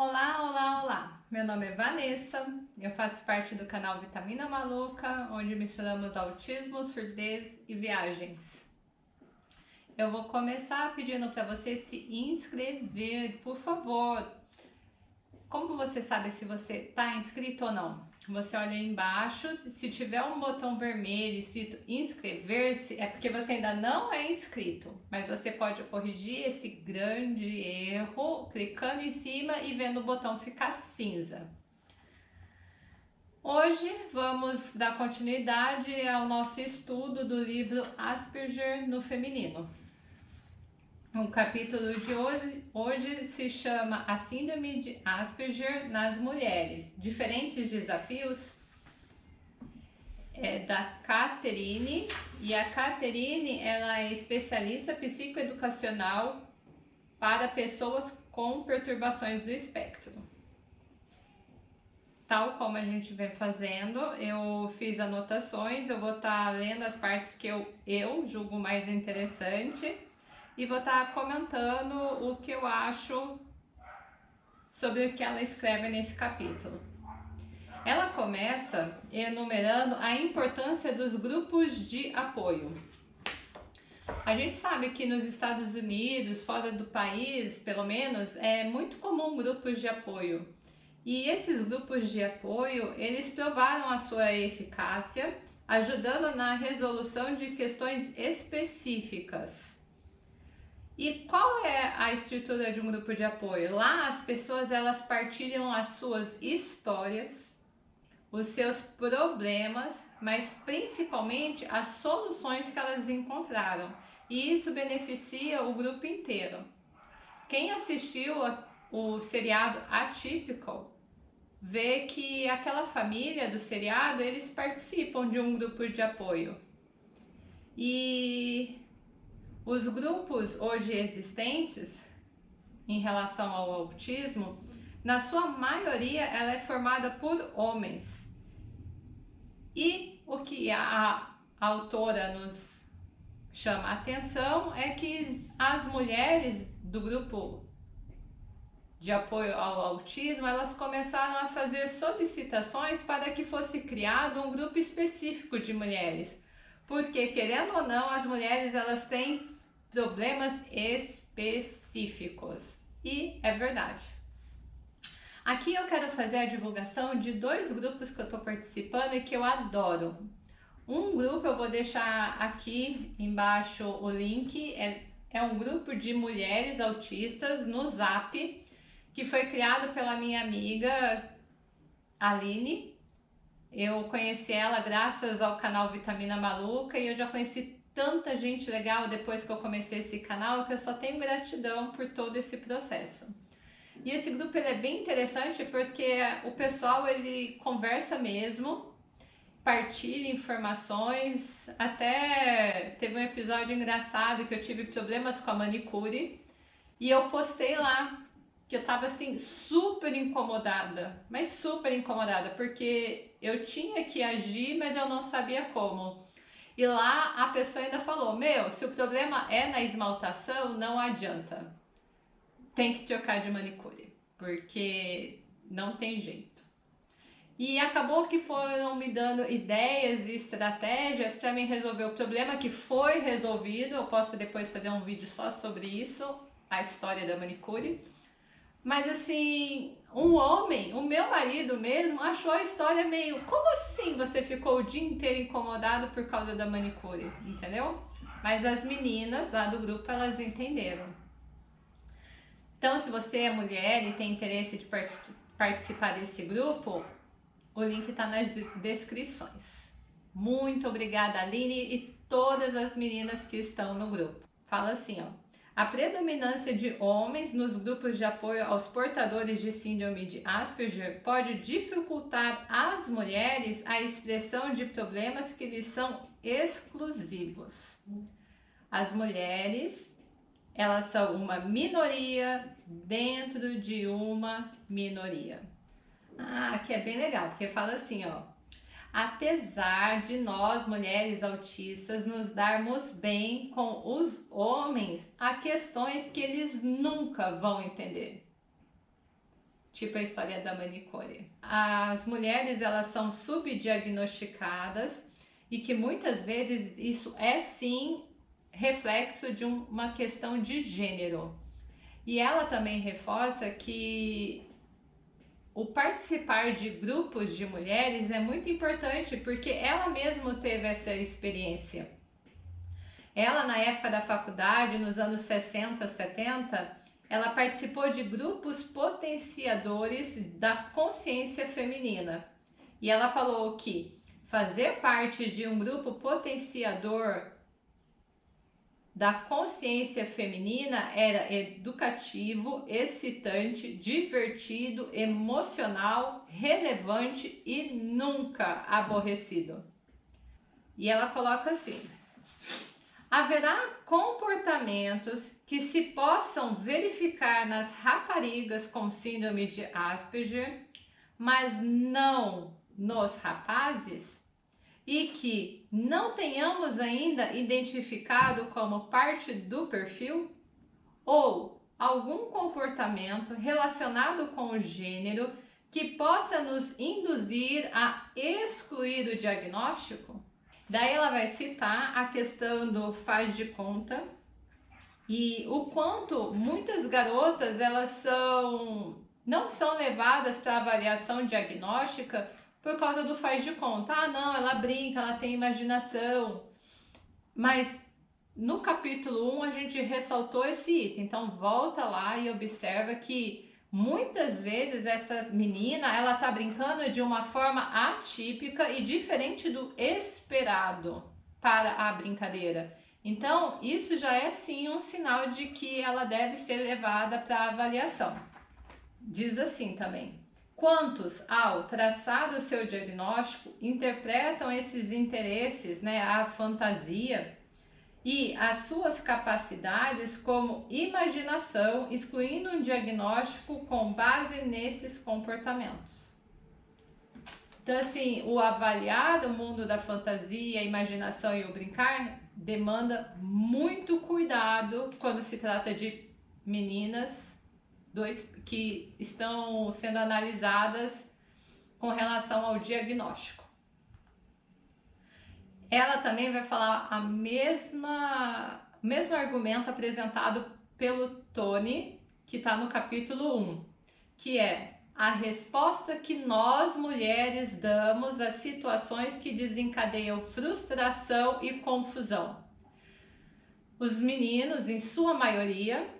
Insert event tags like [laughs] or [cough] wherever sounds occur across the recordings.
Olá, olá, olá! Meu nome é Vanessa, eu faço parte do canal Vitamina Maluca, onde misturamos autismo, surdez e viagens. Eu vou começar pedindo para você se inscrever, por favor. Como você sabe se você está inscrito ou não? Você olha embaixo, se tiver um botão vermelho escrito inscrever-se, é porque você ainda não é inscrito, mas você pode corrigir esse grande erro clicando em cima e vendo o botão ficar cinza. Hoje vamos dar continuidade ao nosso estudo do livro Asperger no Feminino. O capítulo de hoje, hoje se chama A Síndrome de Asperger nas Mulheres, Diferentes Desafios, é da Catherine, e a Catherine ela é especialista psicoeducacional para pessoas com perturbações do espectro. Tal como a gente vem fazendo, eu fiz anotações, eu vou estar tá lendo as partes que eu, eu julgo mais interessante e vou estar tá comentando o que eu acho sobre o que ela escreve nesse capítulo. Ela começa enumerando a importância dos grupos de apoio. A gente sabe que nos Estados Unidos, fora do país, pelo menos, é muito comum grupos de apoio. E esses grupos de apoio, eles provaram a sua eficácia, ajudando na resolução de questões específicas. E qual é a estrutura de um grupo de apoio? Lá as pessoas elas partilham as suas histórias, os seus problemas, mas principalmente as soluções que elas encontraram. E isso beneficia o grupo inteiro. Quem assistiu o seriado Atypical vê que aquela família do seriado eles participam de um grupo de apoio. E os grupos hoje existentes em relação ao autismo, na sua maioria ela é formada por homens. E o que a, autora nos chama a atenção é que as mulheres do grupo de apoio ao autismo, elas começaram a fazer solicitações para que fosse criado um grupo específico de mulheres. Porque, querendo ou não, as mulheres elas têm problemas específicos. E é verdade. Aqui eu quero fazer a divulgação de dois grupos que eu estou participando e que eu adoro. Um grupo eu vou deixar aqui embaixo o link, é, é um grupo de mulheres autistas no Zap, que foi criado pela minha amiga Aline. Eu conheci ela graças ao canal Vitamina Maluca e eu já conheci tanta gente legal depois que eu comecei esse canal que eu só tenho gratidão por todo esse processo. E esse grupo é bem interessante porque o pessoal ele conversa mesmo, partilha informações, até teve um episódio engraçado que eu tive problemas com a manicure e eu postei lá que eu tava assim super incomodada, mas super incomodada, porque eu tinha que agir, mas eu não sabia como. E lá a pessoa ainda falou: Meu, se o problema é na esmaltação, não adianta. Tem que trocar de manicure, porque não tem jeito. E acabou que foram me dando ideias e estratégias para mim resolver o problema que foi resolvido. Eu posso depois fazer um vídeo só sobre isso, a história da manicure. Mas assim, um homem, o meu marido mesmo, achou a história meio. Como assim você ficou o dia inteiro incomodado por causa da manicure? Entendeu? Mas as meninas lá do grupo elas entenderam. Então, se você é mulher e tem interesse de part participar desse grupo, o link está nas descrições. Muito obrigada, Aline e todas as meninas que estão no grupo. Fala assim, ó. A predominância de homens nos grupos de apoio aos portadores de síndrome de Asperger pode dificultar às mulheres a expressão de problemas que lhes são exclusivos. As mulheres, elas são uma minoria dentro de uma minoria. Ah, que é bem legal, porque fala assim, ó, apesar de nós, mulheres autistas, nos darmos bem com os homens, há questões que eles nunca vão entender. tipo a história da manicure. As mulheres elas são subdiagnosticadas e que muitas vezes isso é sim reflexo de uma questão de gênero. E ela também reforça que o participar de grupos de mulheres é muito importante porque ela mesma teve essa experiência. Ela, na época da faculdade, nos anos 60, 70, ela participou de grupos potenciadores da consciência feminina. E ela falou que fazer parte de um grupo potenciador da consciência feminina era educativo, excitante, divertido, emocional, relevante e nunca aborrecido. E ela coloca assim: haverá comportamentos que se possam verificar nas raparigas com síndrome de Asperger, mas não nos rapazes? E que não tenhamos ainda identificado como parte do perfil ou algum comportamento relacionado com o gênero que possa nos induzir a excluir o diagnóstico? Daí ela vai citar a questão do faz de conta e o quanto muitas garotas elas são não são levadas para avaliação diagnóstica por causa do faz de conta. Ah, não, ela brinca, ela tem imaginação. Mas no capítulo 1 a gente ressaltou esse item. Então volta lá e observa que muitas vezes essa menina, ela tá brincando de uma forma atípica e diferente do esperado para a brincadeira. Então, isso já é sim um sinal de que ela deve ser levada para avaliação. Diz assim também: Quantos, ao traçar o seu diagnóstico, interpretam esses interesses, né, a fantasia e as suas capacidades como imaginação, excluindo um diagnóstico com base nesses comportamentos? Então, assim, o avaliar do mundo da fantasia, a imaginação e o brincar demanda muito cuidado quando se trata de meninas dois que estão sendo analisadas com relação ao diagnóstico. Ela também vai falar a mesma mesmo argumento apresentado pelo Tony, que está no capítulo 1, que é a resposta que nós mulheres damos às situações que desencadeiam frustração e confusão. Os meninos, em sua maioria,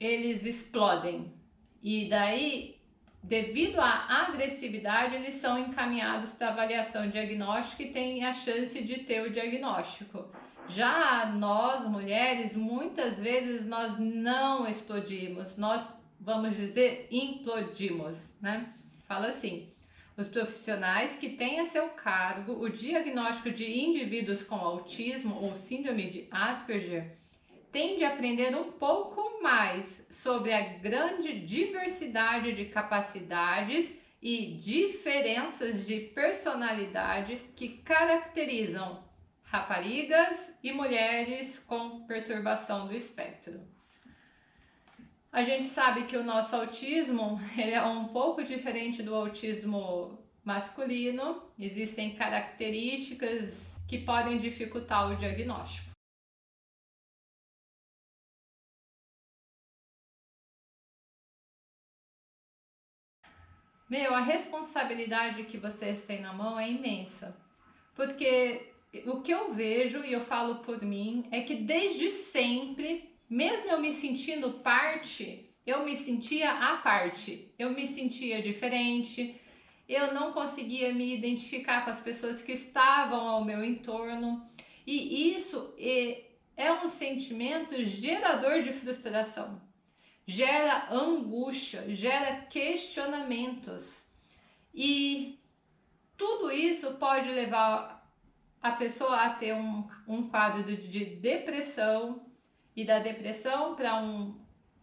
eles explodem. E daí, devido à agressividade, eles são encaminhados para avaliação diagnóstica e têm a chance de ter o diagnóstico. Já nós, mulheres, muitas vezes nós não explodimos, nós, vamos dizer, implodimos, né? Fala assim, os profissionais que têm a seu cargo o diagnóstico de indivíduos com autismo ou síndrome de Asperger tem de aprender um pouco mais sobre a grande diversidade de capacidades e diferenças de personalidade que caracterizam raparigas e mulheres com perturbação do espectro. A gente sabe que o nosso autismo [laughs] é um pouco diferente do autismo masculino, existem características que podem dificultar o diagnóstico. Meu, a responsabilidade que vocês têm na mão é imensa. Porque o que eu vejo, e eu falo por mim, é que desde sempre, mesmo eu me sentindo parte, eu me sentia à parte. Eu me sentia diferente, eu não conseguia me identificar com as pessoas que estavam ao meu entorno. E isso é, é um sentimento gerador de frustração gera angústia, gera questionamentos. E tudo isso pode levar a pessoa a ter um, um quadro de depressão, e da depressão para um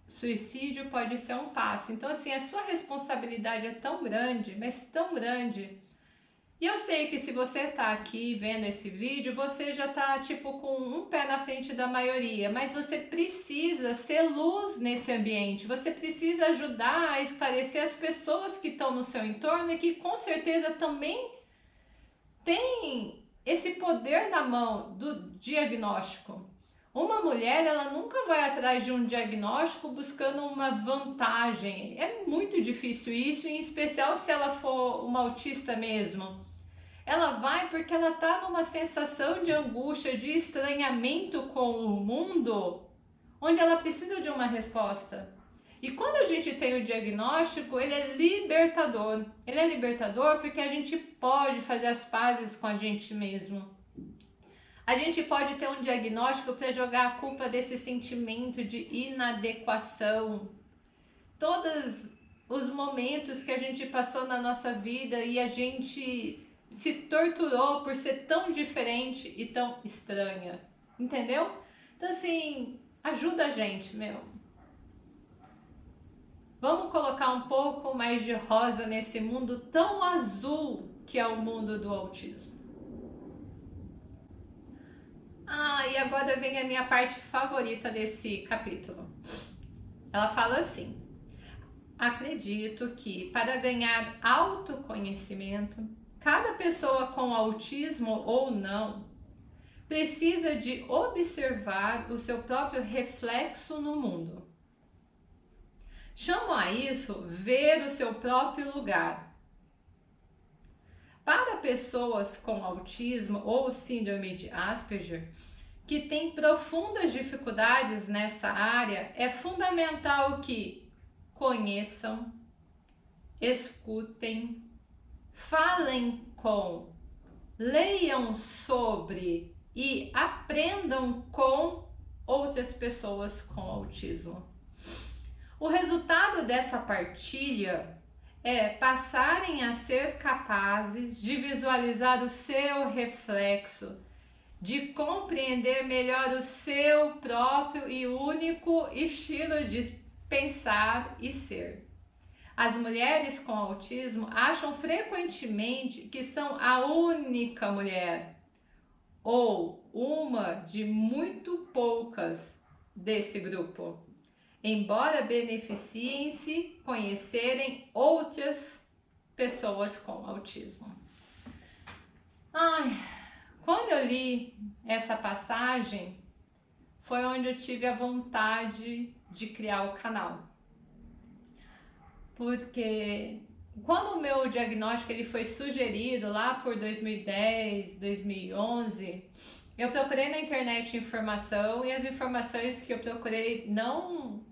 suicídio pode ser um passo. Então, assim, a sua responsabilidade é tão grande, mas tão grande. E eu sei que se você tá aqui vendo esse vídeo, você já tá tipo com um pé na frente da maioria, mas você precisa ser luz nesse ambiente. Você precisa ajudar a esclarecer as pessoas que estão no seu entorno e que com certeza também têm esse poder na mão do diagnóstico. Uma mulher, ela nunca vai atrás de um diagnóstico buscando uma vantagem. É muito difícil isso, em especial se ela for uma autista mesmo. Ela vai porque ela tá numa sensação de angústia, de estranhamento com o mundo, onde ela precisa de uma resposta. E quando a gente tem o diagnóstico, ele é libertador. Ele é libertador porque a gente pode fazer as pazes com a gente mesmo. A gente pode ter um diagnóstico para jogar a culpa desse sentimento de inadequação. Todos os momentos que a gente passou na nossa vida e a gente se torturou por ser tão diferente e tão estranha. Entendeu? Então, assim, ajuda a gente, meu. Vamos colocar um pouco mais de rosa nesse mundo tão azul que é o mundo do autismo. Ah, e agora vem a minha parte favorita desse capítulo. Ela fala assim: Acredito que para ganhar autoconhecimento, cada pessoa com autismo ou não precisa de observar o seu próprio reflexo no mundo. Chamo a isso ver o seu próprio lugar para pessoas com autismo ou síndrome de Asperger, que têm profundas dificuldades nessa área, é fundamental que conheçam, escutem, falem com, leiam sobre e aprendam com outras pessoas com autismo. O resultado dessa partilha é passarem a ser capazes de visualizar o seu reflexo, de compreender melhor o seu próprio e único estilo de pensar e ser. As mulheres com autismo acham frequentemente que são a única mulher ou uma de muito poucas desse grupo embora beneficiem-se conhecerem outras pessoas com autismo. Ai, quando eu li essa passagem, foi onde eu tive a vontade de criar o canal. Porque quando o meu diagnóstico ele foi sugerido lá por 2010, 2011, eu procurei na internet informação e as informações que eu procurei não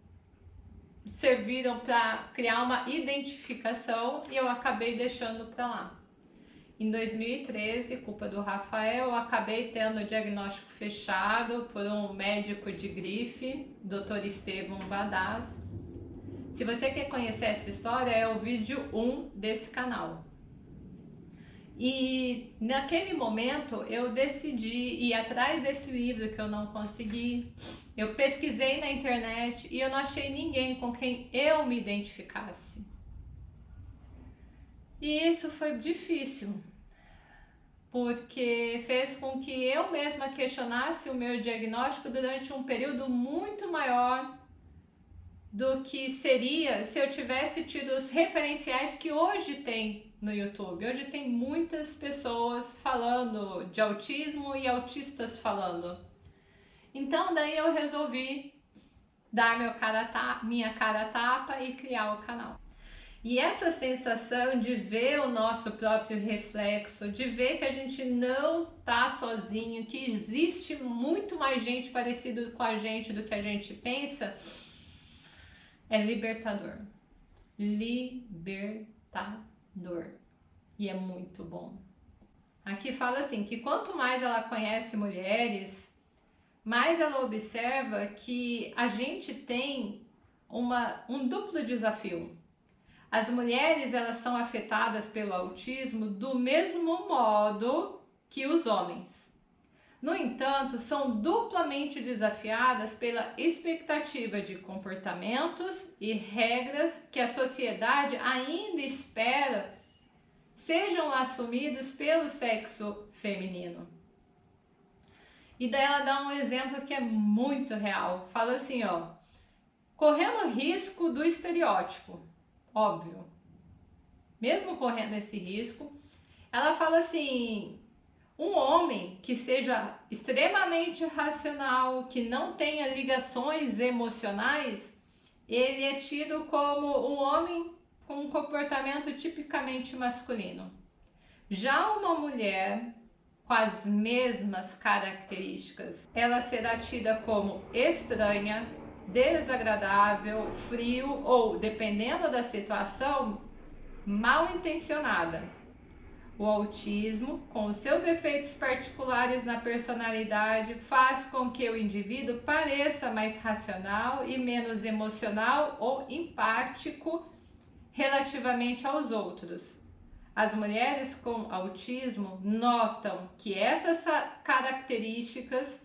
serviram para criar uma identificação e eu acabei deixando para lá. Em 2013, culpa do Rafael, eu acabei tendo o diagnóstico fechado por um médico de grife, Dr. Estevam Badaz. Se você quer conhecer essa história, é o vídeo 1 desse canal. E naquele momento eu decidi ir atrás desse livro que eu não consegui. Eu pesquisei na internet e eu não achei ninguém com quem eu me identificasse. E isso foi difícil, porque fez com que eu mesma questionasse o meu diagnóstico durante um período muito maior do que seria se eu tivesse tido os referenciais que hoje tem no YouTube. Hoje tem muitas pessoas falando de autismo e autistas falando. Então daí eu resolvi dar meu cara minha cara tapa e criar o canal. E essa sensação de ver o nosso próprio reflexo, de ver que a gente não tá sozinho, que existe muito mais gente parecida com a gente do que a gente pensa, é libertador. Libertador dor. E é muito bom. Aqui fala assim, que quanto mais ela conhece mulheres, mais ela observa que a gente tem uma, um duplo desafio. As mulheres elas são afetadas pelo autismo do mesmo modo que os homens. No entanto, são duplamente desafiadas pela expectativa de comportamentos e regras que a sociedade ainda espera sejam assumidos pelo sexo feminino. E daí ela dá um exemplo que é muito real. Fala assim, ó, correndo risco do estereótipo, óbvio. Mesmo correndo esse risco, ela fala assim: um homem que seja extremamente racional, que não tenha ligações emocionais, ele é tido como um homem com um comportamento tipicamente masculino. Já uma mulher com as mesmas características, ela será tida como estranha, desagradável, frio ou, dependendo da situação, mal intencionada. O autismo, com os seus efeitos particulares na personalidade, faz com que o indivíduo pareça mais racional e menos emocional ou empático relativamente aos outros. As mulheres com autismo notam que essas características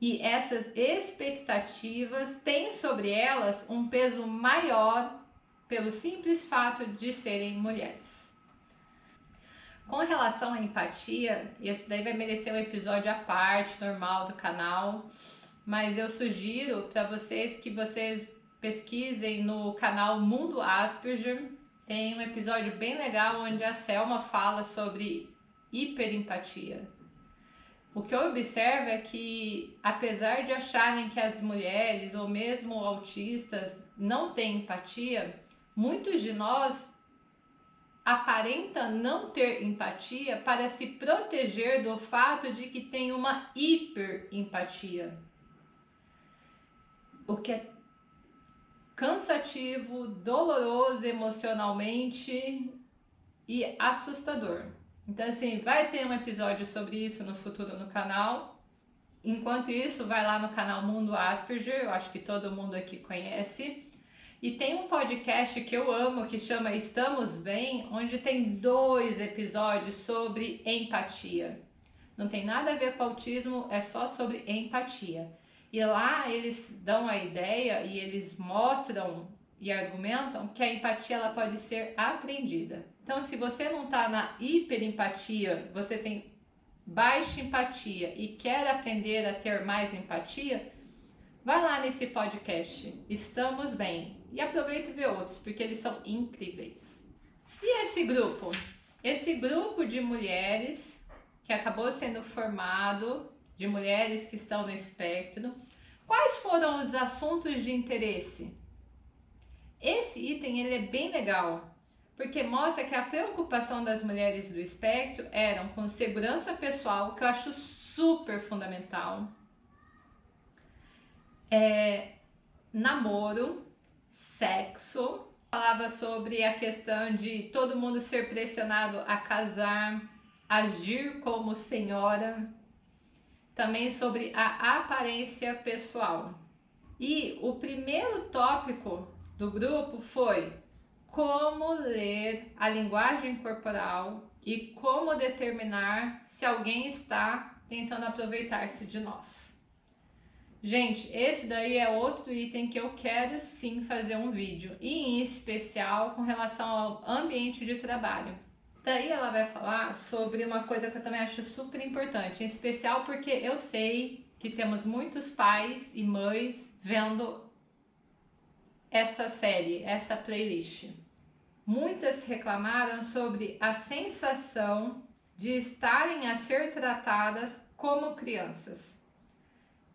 e essas expectativas têm sobre elas um peso maior pelo simples fato de serem mulheres. Com relação à empatia, esse daí vai merecer um episódio à parte, normal do canal, mas eu sugiro para vocês que vocês pesquisem no canal Mundo Asperger. Tem um episódio bem legal onde a Selma fala sobre hiperempatia. O que eu observo é que, apesar de acharem que as mulheres ou mesmo autistas não têm empatia, muitos de nós aparenta não ter empatia para se proteger do fato de que tem uma hiperempatia. O que é cansativo, doloroso emocionalmente e assustador. Então, assim, vai ter um episódio sobre isso no futuro no canal. Enquanto isso, vai lá no canal Mundo Asperger, eu acho que todo mundo aqui conhece. E tem um podcast que eu amo que chama Estamos Bem, onde tem dois episódios sobre empatia. Não tem nada a ver com autismo, é só sobre empatia. E lá eles dão a ideia e eles mostram e argumentam que a empatia ela pode ser aprendida. Então, se você não está na hiperempatia, você tem baixa empatia e quer aprender a ter mais empatia, vai lá nesse podcast. Estamos bem. E aproveita e vê outros, porque eles são incríveis. E esse grupo? Esse grupo de mulheres que acabou sendo formado de mulheres que estão no espectro. Quais foram os assuntos de interesse? Esse item ele é bem legal, porque mostra que a preocupação das mulheres do espectro eram com segurança pessoal, que eu acho super fundamental, é, namoro, sexo, falava sobre a questão de todo mundo ser pressionado a casar, agir como senhora, também sobre a aparência pessoal. E o primeiro tópico do grupo foi como ler a linguagem corporal e como determinar se alguém está tentando aproveitar-se de nós. Gente, esse daí é outro item que eu quero sim fazer um vídeo, e em especial com relação ao ambiente de trabalho. Daí ela vai falar sobre uma coisa que eu também acho super importante, em especial porque eu sei que temos muitos pais e mães vendo essa série, essa playlist. Muitas reclamaram sobre a sensação de estarem a ser tratadas como crianças,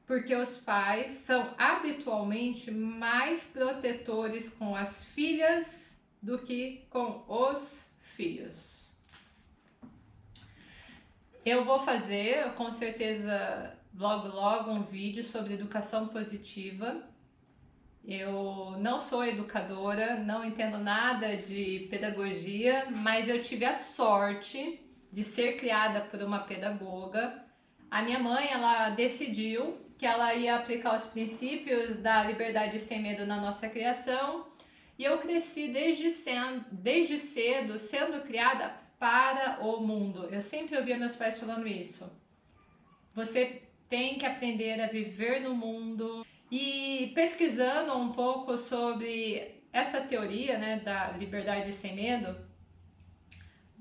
porque os pais são habitualmente mais protetores com as filhas do que com os filhos. Eu vou fazer, com certeza, logo logo um vídeo sobre educação positiva. Eu não sou educadora, não entendo nada de pedagogia, mas eu tive a sorte de ser criada por uma pedagoga. A minha mãe, ela decidiu que ela ia aplicar os princípios da liberdade sem medo na nossa criação, e eu cresci desde, sendo, desde cedo sendo criada para o mundo. Eu sempre ouvia meus pais falando isso. Você tem que aprender a viver no mundo. E pesquisando um pouco sobre essa teoria né, da liberdade sem medo,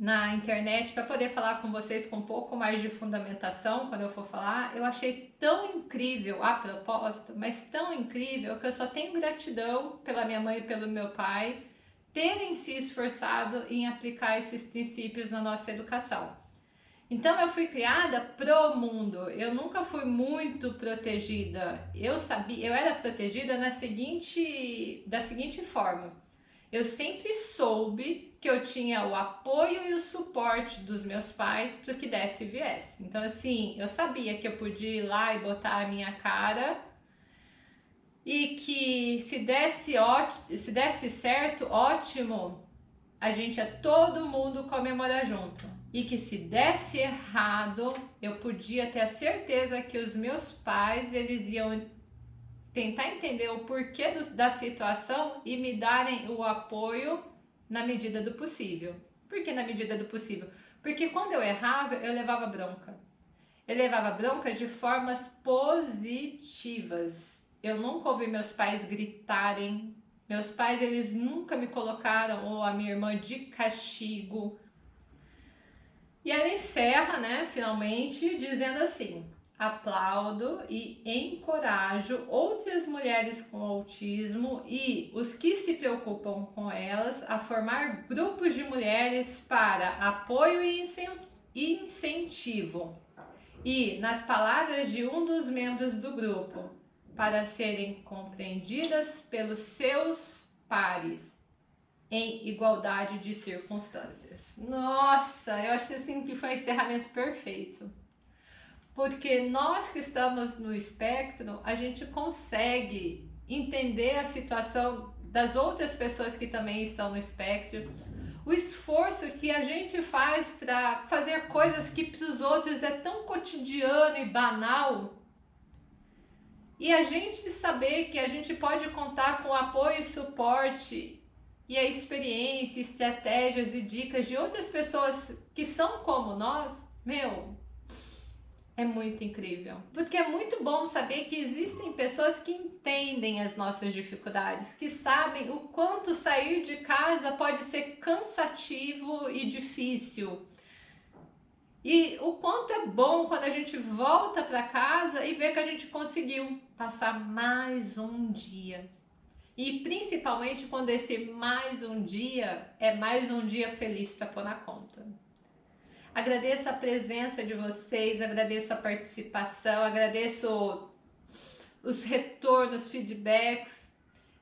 na internet para poder falar com vocês com um pouco mais de fundamentação quando eu for falar. Eu achei tão incrível a proposta, mas tão incrível que eu só tenho gratidão pela minha mãe e pelo meu pai terem se esforçado em aplicar esses princípios na nossa educação. Então eu fui criada pro mundo. Eu nunca fui muito protegida. Eu sabia, eu era protegida na seguinte, da seguinte forma. Eu sempre soube que eu tinha o apoio e o suporte dos meus pais para que desse e viesse. Então assim, eu sabia que eu podia ir lá e botar a minha cara e que se desse, se desse certo, ótimo, a gente é todo mundo comemorar junto. E que se desse errado, eu podia ter a certeza que os meus pais, eles iam tentar entender o porquê do, da situação e me darem o apoio na medida do possível. Por que na medida do possível? Porque quando eu errava, eu levava bronca. Eu levava bronca de formas positivas eu nunca ouvi meus pais gritarem. Meus pais, eles nunca me colocaram ou a minha irmã de castigo. E ela encerra, né, finalmente, dizendo assim: aplaudo e encorajo outras mulheres com autismo e os que se preocupam com elas a formar grupos de mulheres para apoio e incentivo. E, nas palavras de um dos membros do grupo, para serem compreendidas pelos seus pares em igualdade de circunstâncias. Nossa, eu acho assim que foi um encerramento perfeito. Porque nós que estamos no espectro, a gente consegue entender a situação das outras pessoas que também estão no espectro, o esforço que a gente faz para fazer coisas que para os outros é tão cotidiano e banal, e a gente saber que a gente pode contar com apoio e suporte e a experiência, estratégias e dicas de outras pessoas que são como nós, meu, é muito incrível. Porque é muito bom saber que existem pessoas que entendem as nossas dificuldades, que sabem o quanto sair de casa pode ser cansativo e difícil e o quanto é bom quando a gente volta para casa e vê que a gente conseguiu passar mais um dia. E principalmente quando esse mais um dia é mais um dia feliz para pôr na conta. Agradeço a presença de vocês, agradeço a participação, agradeço os retornos, feedbacks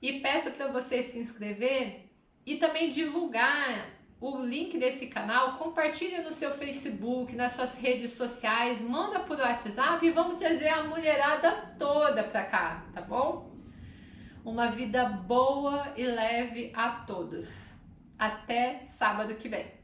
e peço para você se inscrever e também divulgar o link desse canal, compartilha no seu Facebook, nas suas redes sociais, manda por WhatsApp e vamos trazer a mulherada toda pra cá, tá bom? Uma vida boa e leve a todos. Até sábado que vem.